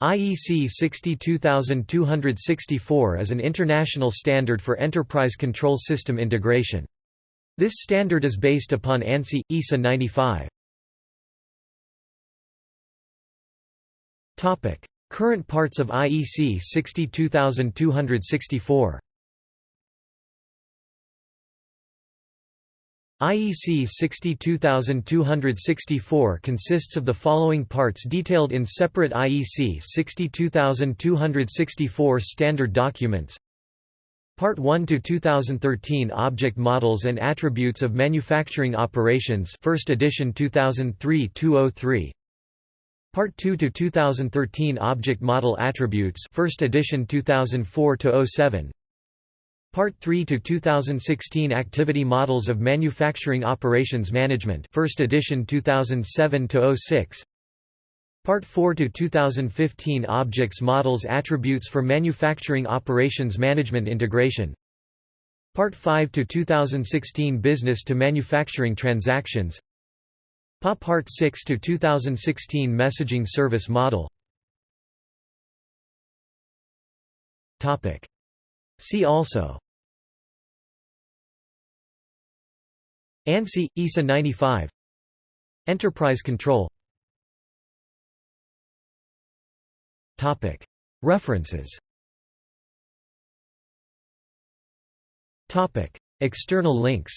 IEC 62264 is an international standard for enterprise control system integration. This standard is based upon ANSI ISA 95. Topic: Current parts of IEC 62264. IEC 62264 consists of the following parts detailed in separate IEC 62264 standard documents. Part 1 to 2013 Object Models and Attributes of Manufacturing Operations First edition 2003-203 Part 2 to 2013 Object Model Attributes First edition 2004-07 Part 3 to 2016 Activity Models of Manufacturing Operations Management First edition 2007 to 06 Part 4 to 2015 Objects Models Attributes for Manufacturing Operations Management Integration. Part 5 to 2016 Business to Manufacturing Transactions. PA Part 6 to 2016 Messaging Service Model. Topic. See also ANSI, ISA 95 Enterprise control. References. External links.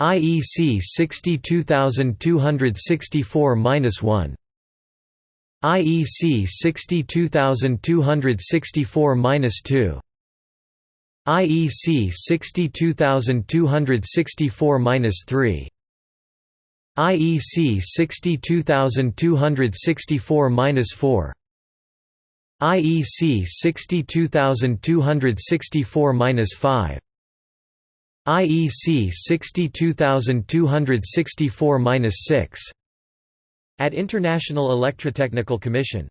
IEC 62264-1 IEC 62264-2 IEC 62264-3 IEC 62264-4 IEC 62264-5 IEC 62264-6 at International Electrotechnical Commission